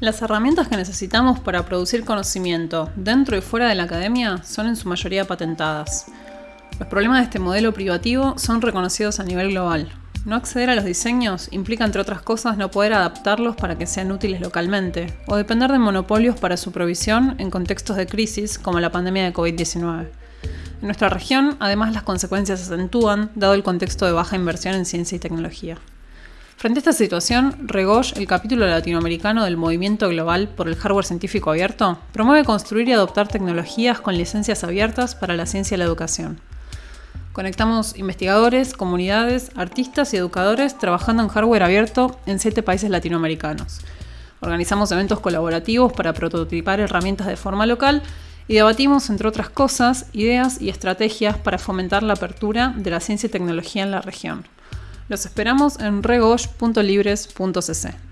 Las herramientas que necesitamos para producir conocimiento dentro y fuera de la academia son en su mayoría patentadas. Los problemas de este modelo privativo son reconocidos a nivel global. No acceder a los diseños implica, entre otras cosas, no poder adaptarlos para que sean útiles localmente, o depender de monopolios para su provisión en contextos de crisis como la pandemia de COVID-19. En nuestra región, además, las consecuencias se acentúan, dado el contexto de baja inversión en ciencia y tecnología. Frente a esta situación, Regosh, el capítulo latinoamericano del Movimiento Global por el Hardware Científico Abierto, promueve construir y adoptar tecnologías con licencias abiertas para la ciencia y la educación. Conectamos investigadores, comunidades, artistas y educadores trabajando en hardware abierto en siete países latinoamericanos. Organizamos eventos colaborativos para prototipar herramientas de forma local y debatimos, entre otras cosas, ideas y estrategias para fomentar la apertura de la ciencia y tecnología en la región. Los esperamos en regosh.libres.cc.